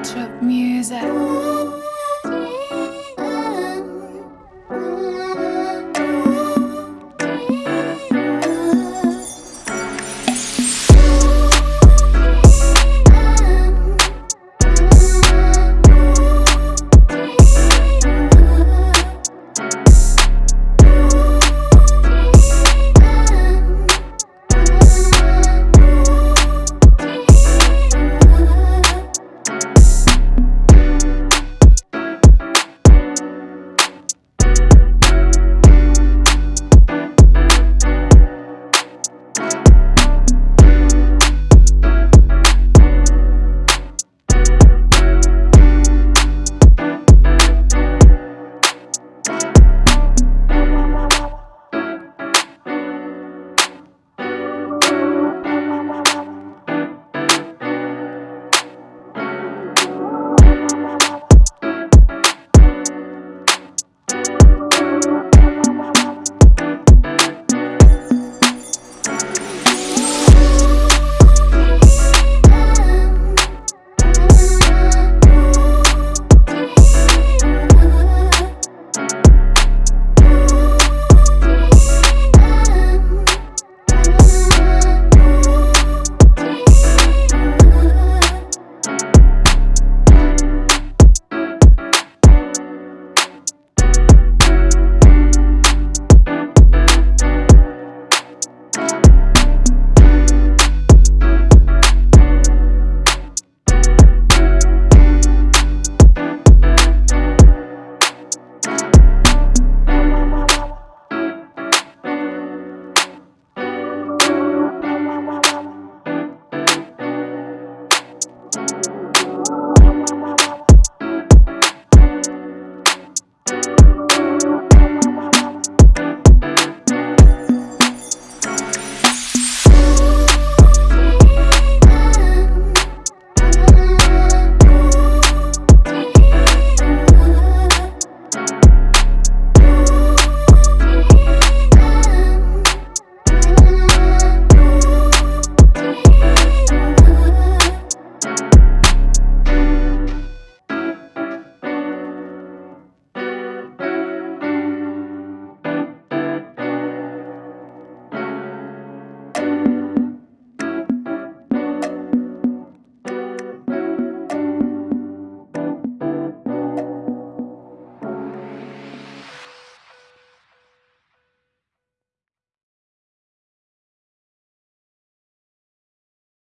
Of music.